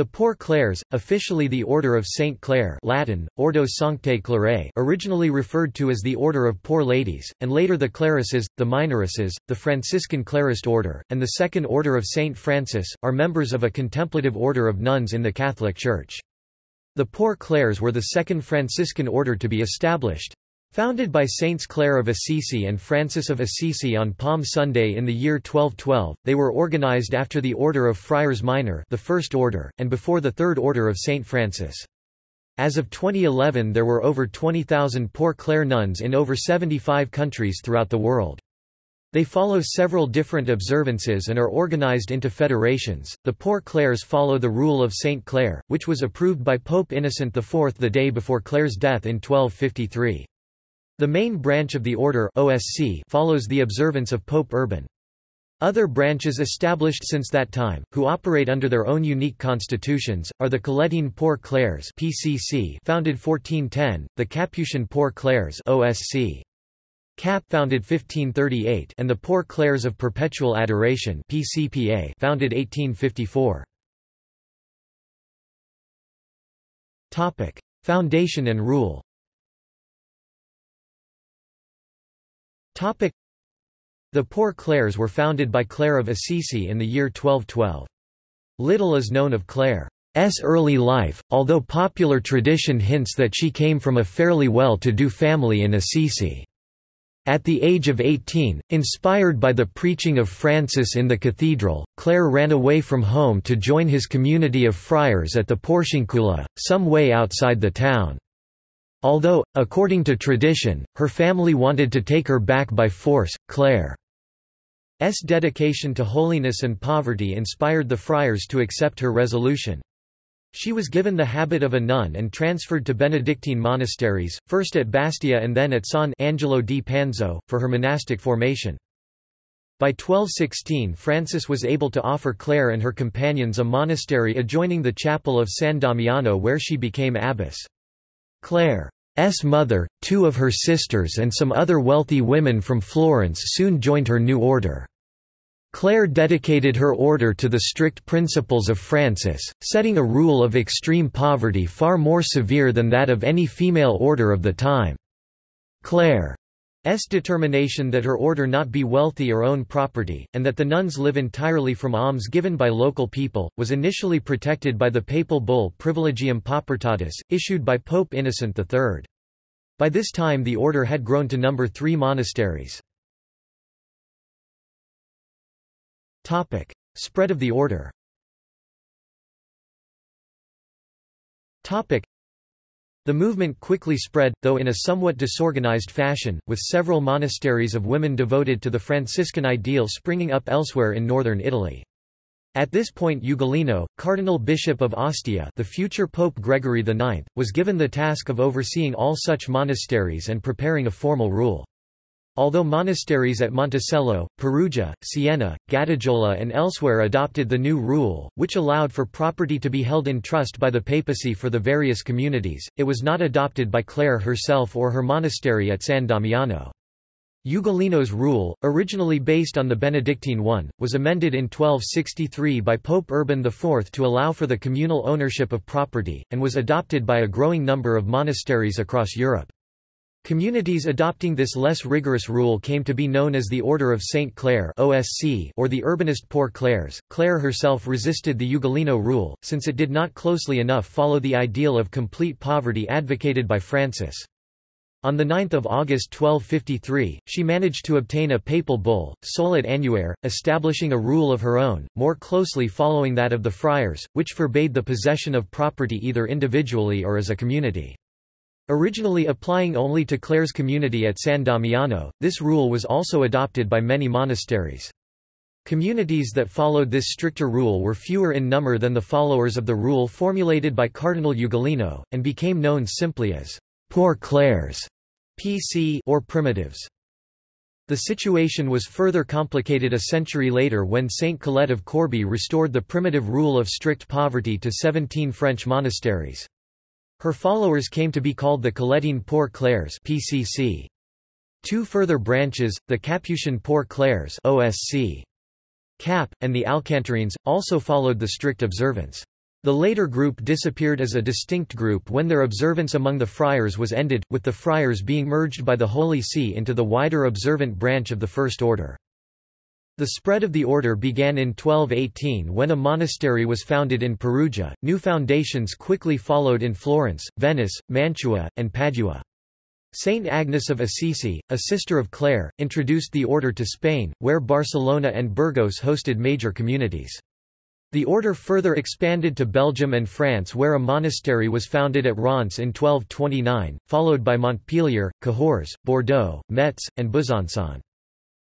The Poor Clares, officially the Order of Saint Clare Latin, Ordo Sanctae Clarae originally referred to as the Order of Poor Ladies, and later the Clarisses, the Minoresses, the Franciscan Clarist Order, and the Second Order of Saint Francis, are members of a contemplative order of nuns in the Catholic Church. The Poor Clares were the second Franciscan order to be established. Founded by Saints Clare of Assisi and Francis of Assisi on Palm Sunday in the year 1212, they were organized after the Order of Friars Minor the First Order, and before the Third Order of St. Francis. As of 2011 there were over 20,000 Poor Clare nuns in over 75 countries throughout the world. They follow several different observances and are organized into federations. The Poor Clares follow the rule of Saint Clare, which was approved by Pope Innocent IV the day before Clare's death in 1253. The main branch of the order OSC follows the observance of Pope Urban. Other branches established since that time, who operate under their own unique constitutions, are the Colettine Poor Clares PCC founded 1410, the Capuchin Poor Clares OSC. CAP founded 1538 and the Poor Clares of Perpetual Adoration PCPA founded 1854. Topic: Foundation and rule. The Poor Clares were founded by Clare of Assisi in the year 1212. Little is known of Clare's early life, although popular tradition hints that she came from a fairly well-to-do family in Assisi. At the age of 18, inspired by the preaching of Francis in the cathedral, Clare ran away from home to join his community of friars at the Porciuncula, some way outside the town. Although, according to tradition, her family wanted to take her back by force, Clare's dedication to holiness and poverty inspired the friars to accept her resolution. She was given the habit of a nun and transferred to Benedictine monasteries, first at Bastia and then at San Angelo di Panzo, for her monastic formation. By 1216 Francis was able to offer Clare and her companions a monastery adjoining the chapel of San Damiano where she became abbess. Clare's mother, two of her sisters and some other wealthy women from Florence soon joined her new order. Clare dedicated her order to the strict principles of Francis, setting a rule of extreme poverty far more severe than that of any female order of the time. Clare S. determination that her order not be wealthy or own property, and that the nuns live entirely from alms given by local people, was initially protected by the papal bull Privilegium Paupertatis, issued by Pope Innocent III. By this time the order had grown to number three monasteries. Spread of the order the movement quickly spread, though in a somewhat disorganized fashion, with several monasteries of women devoted to the Franciscan ideal springing up elsewhere in northern Italy. At this point Ugolino, Cardinal Bishop of Ostia the future Pope Gregory IX, was given the task of overseeing all such monasteries and preparing a formal rule. Although monasteries at Monticello, Perugia, Siena, Gattaiola and elsewhere adopted the new rule, which allowed for property to be held in trust by the papacy for the various communities, it was not adopted by Clare herself or her monastery at San Damiano. Ugolino's rule, originally based on the Benedictine one, was amended in 1263 by Pope Urban IV to allow for the communal ownership of property, and was adopted by a growing number of monasteries across Europe. Communities adopting this less rigorous rule came to be known as the Order of St. Clare OSC or the Urbanist Poor Clares. Clare herself resisted the Ugolino rule, since it did not closely enough follow the ideal of complete poverty advocated by Francis. On 9 August 1253, she managed to obtain a papal bull, Solet annuere, establishing a rule of her own, more closely following that of the friars, which forbade the possession of property either individually or as a community. Originally applying only to Clare's community at San Damiano, this rule was also adopted by many monasteries. Communities that followed this stricter rule were fewer in number than the followers of the rule formulated by Cardinal Ugolino, and became known simply as Poor Clares PC or Primitives. The situation was further complicated a century later when Saint Colette of Corbie restored the primitive rule of strict poverty to 17 French monasteries. Her followers came to be called the Colettine Poor Clares PCC. Two further branches, the Capuchin Poor Clares OSC. Cap, and the Alcantarines, also followed the strict observance. The later group disappeared as a distinct group when their observance among the friars was ended, with the friars being merged by the Holy See into the wider observant branch of the First Order. The spread of the order began in 1218 when a monastery was founded in Perugia. New foundations quickly followed in Florence, Venice, Mantua, and Padua. Saint Agnes of Assisi, a sister of Clare, introduced the order to Spain, where Barcelona and Burgos hosted major communities. The order further expanded to Belgium and France where a monastery was founded at Reims in 1229, followed by Montpellier, Cahors, Bordeaux, Metz, and Besançon.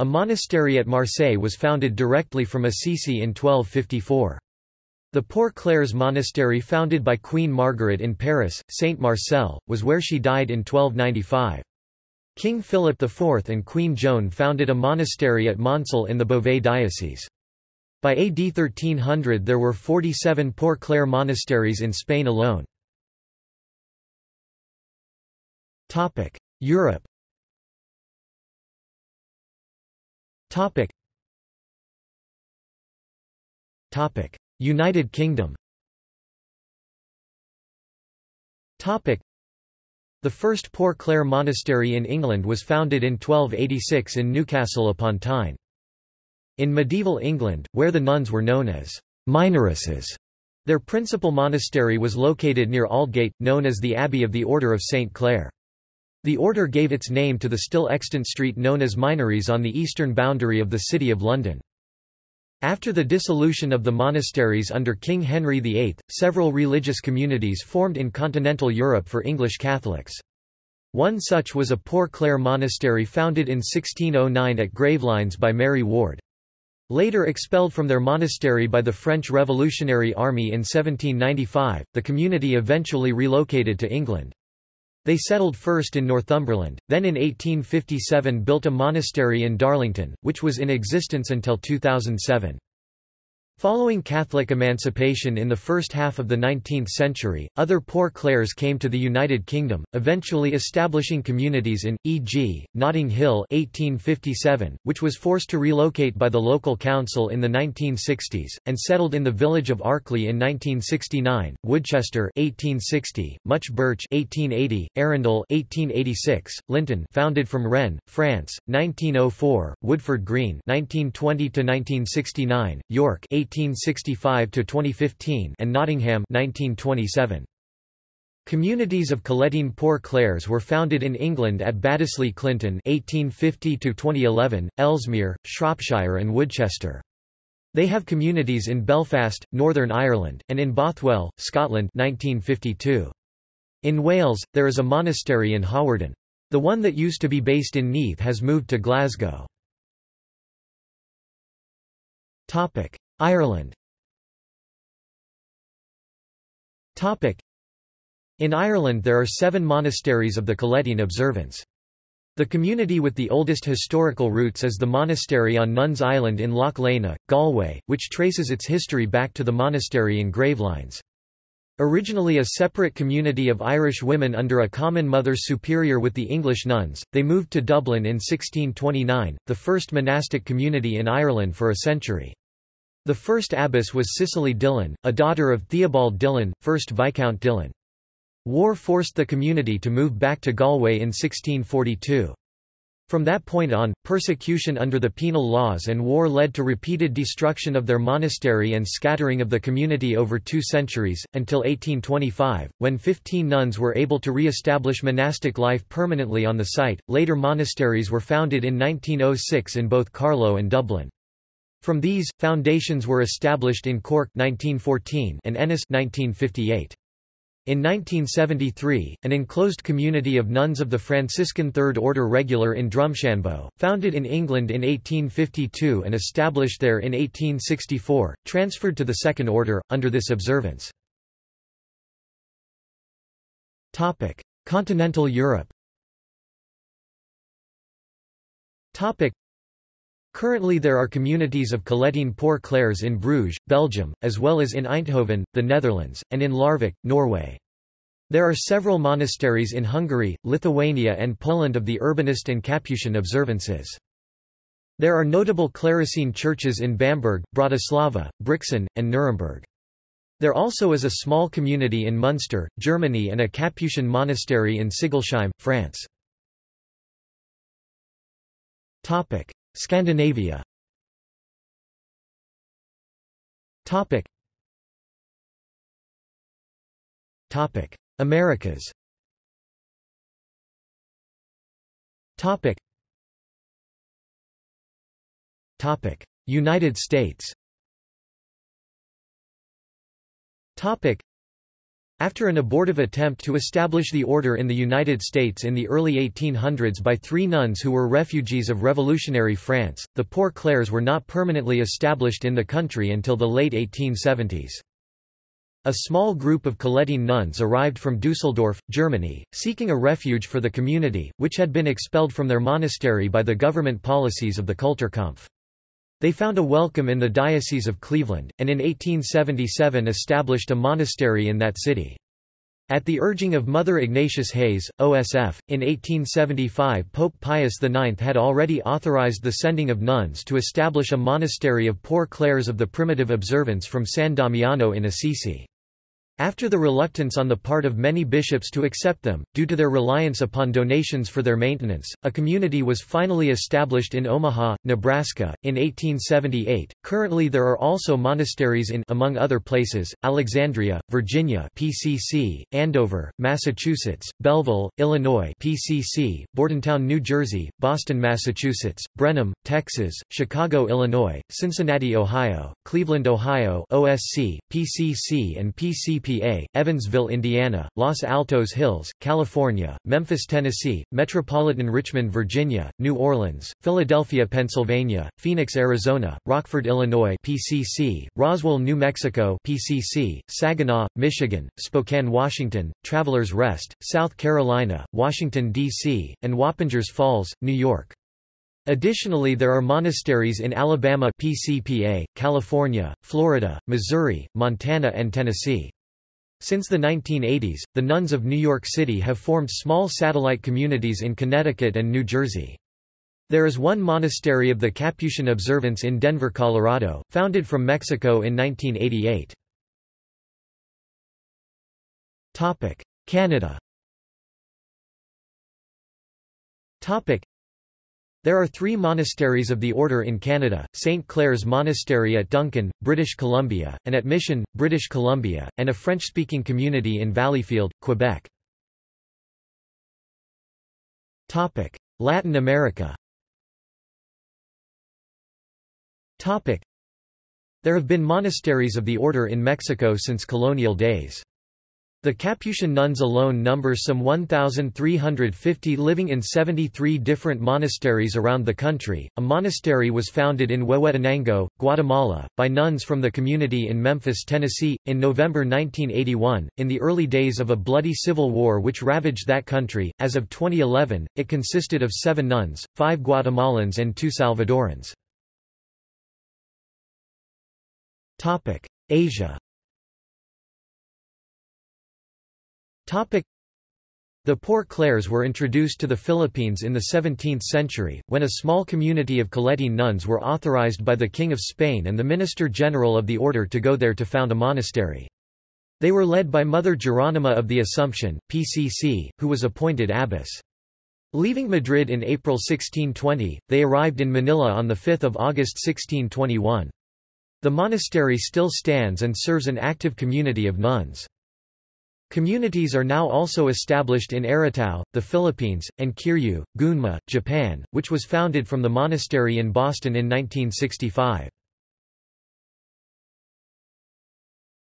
A monastery at Marseille was founded directly from Assisi in 1254. The Poor Clares Monastery founded by Queen Margaret in Paris, Saint Marcel, was where she died in 1295. King Philip IV and Queen Joan founded a monastery at Moncel in the Beauvais diocese. By AD 1300 there were 47 Poor Clare monasteries in Spain alone. Europe United Kingdom The first Poor Clare monastery in England was founded in 1286 in Newcastle upon Tyne. In medieval England, where the nuns were known as minoresses, their principal monastery was located near Aldgate, known as the Abbey of the Order of St. Clare. The order gave its name to the still extant street known as Minories on the eastern boundary of the City of London. After the dissolution of the monasteries under King Henry VIII, several religious communities formed in continental Europe for English Catholics. One such was a Poor Clare monastery founded in 1609 at Gravelines by Mary Ward. Later expelled from their monastery by the French Revolutionary Army in 1795, the community eventually relocated to England. They settled first in Northumberland, then in 1857 built a monastery in Darlington, which was in existence until 2007. Following Catholic emancipation in the first half of the 19th century, other Poor Clares came to the United Kingdom, eventually establishing communities in, e.g., Notting Hill 1857, which was forced to relocate by the local council in the 1960s, and settled in the village of Arkley in 1969, Woodchester 1860, Much Birch 1880, Arundel 1886, Linton founded from Rennes, France, 1904, Woodford Green 1920 York 1865 to 2015 and Nottingham 1927. Communities of Colettine Poor Clares were founded in England at Baddesley Clinton 1850 to 2011, Ellesmere, Shropshire and Woodchester. They have communities in Belfast, Northern Ireland, and in Bothwell, Scotland 1952. In Wales, there is a monastery in Hawarden. The one that used to be based in Neath has moved to Glasgow. Ireland In Ireland there are seven monasteries of the Colettine observance. The community with the oldest historical roots is the monastery on Nuns Island in Loch Lena, Galway, which traces its history back to the monastery in Gravelines. Originally a separate community of Irish women under a common mother superior with the English nuns, they moved to Dublin in 1629, the first monastic community in Ireland for a century. The first abbess was Cicely Dillon, a daughter of Theobald Dillon, 1st Viscount Dillon. War forced the community to move back to Galway in 1642. From that point on, persecution under the penal laws and war led to repeated destruction of their monastery and scattering of the community over two centuries, until 1825, when 15 nuns were able to re-establish monastic life permanently on the site. Later monasteries were founded in 1906 in both Carlow and Dublin. From these, foundations were established in Cork 1914 and Ennis 1958. In 1973, an enclosed community of nuns of the Franciscan Third Order Regular in Drumshanbo, founded in England in 1852 and established there in 1864, transferred to the Second Order, under this observance. Continental Europe Currently there are communities of Colettine Poor Clares in Bruges, Belgium, as well as in Eindhoven, the Netherlands, and in Larvik, Norway. There are several monasteries in Hungary, Lithuania and Poland of the Urbanist and Capuchin observances. There are notable Clarissene churches in Bamberg, Bratislava, Brixen, and Nuremberg. There also is a small community in Munster, Germany and a Capuchin monastery in Sigolsheim, France. Scandinavia. Topic. Topic. Americas. Topic. Topic. United States after an abortive attempt to establish the order in the United States in the early 1800s by three nuns who were refugees of revolutionary France, the Poor Clares were not permanently established in the country until the late 1870s. A small group of Colettine nuns arrived from Dusseldorf, Germany, seeking a refuge for the community, which had been expelled from their monastery by the government policies of the Kulturkampf. They found a welcome in the Diocese of Cleveland, and in 1877 established a monastery in that city. At the urging of Mother Ignatius Hayes, OSF, in 1875 Pope Pius IX had already authorized the sending of nuns to establish a monastery of Poor Clares of the Primitive Observance from San Damiano in Assisi. After the reluctance on the part of many bishops to accept them, due to their reliance upon donations for their maintenance, a community was finally established in Omaha, Nebraska, in 1878. Currently there are also monasteries in among other places, Alexandria, Virginia PCC, Andover, Massachusetts, Belleville, Illinois PCC, Bordentown, New Jersey, Boston, Massachusetts, Brenham, Texas, Chicago, Illinois, Cincinnati, Ohio, Cleveland, Ohio OSC, PCC and PCP EPA, Evansville, Indiana, Los Altos Hills, California, Memphis, Tennessee, Metropolitan Richmond, Virginia, New Orleans, Philadelphia, Pennsylvania, Phoenix, Arizona, Rockford, Illinois PCC, Roswell, New Mexico PCC, Saginaw, Michigan, Spokane, Washington, Travelers Rest, South Carolina, Washington, D.C., and Wappingers Falls, New York. Additionally there are monasteries in Alabama PCPA, California, Florida, Missouri, Montana and Tennessee. Since the 1980s, the nuns of New York City have formed small satellite communities in Connecticut and New Jersey. There is one monastery of the Capuchin Observance in Denver, Colorado, founded from Mexico in 1988. Canada there are three monasteries of the order in Canada, St. Clare's Monastery at Duncan, British Columbia, and at Mission, British Columbia, and a French-speaking community in Valleyfield, Quebec. Latin America There have been monasteries of the order in Mexico since colonial days. The Capuchin nuns alone number some 1,350 living in 73 different monasteries around the country. A monastery was founded in Huehuetenango, Guatemala, by nuns from the community in Memphis, Tennessee, in November 1981. In the early days of a bloody civil war which ravaged that country, as of 2011, it consisted of seven nuns, five Guatemalans, and two Salvadorans. Asia The Poor Clares were introduced to the Philippines in the 17th century, when a small community of Colettine nuns were authorized by the King of Spain and the Minister General of the order to go there to found a monastery. They were led by Mother Geronima of the Assumption, PCC, who was appointed abbess. Leaving Madrid in April 1620, they arrived in Manila on 5 August 1621. The monastery still stands and serves an active community of nuns. Communities are now also established in Aratao, the Philippines, and Kiryu, Gunma, Japan, which was founded from the monastery in Boston in 1965.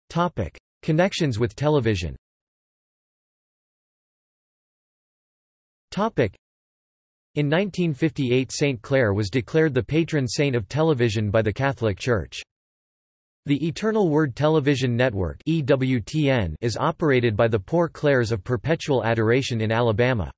Topic. Connections with television Topic. in 1958 St. Clare was declared the patron saint of television by the Catholic Church. The Eternal Word Television Network is operated by the Poor Clares of Perpetual Adoration in Alabama.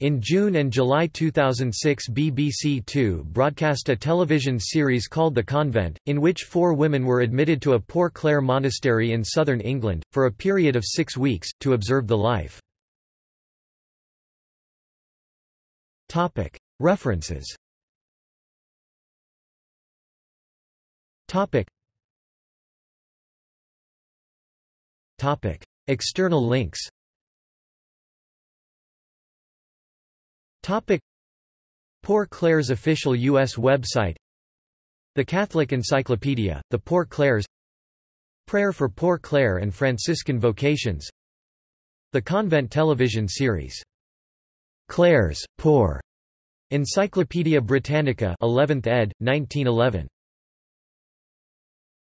In June and July 2006 BBC Two broadcast a television series called The Convent, in which four women were admitted to a Poor Clare monastery in southern England, for a period of six weeks, to observe the life. References Topic. External links Topic. Poor Clares official U.S. website The Catholic Encyclopedia, The Poor Clares Prayer for Poor Clare and Franciscan Vocations The Convent television series Clares, Poor Encyclopædia Britannica 11th ed., 1911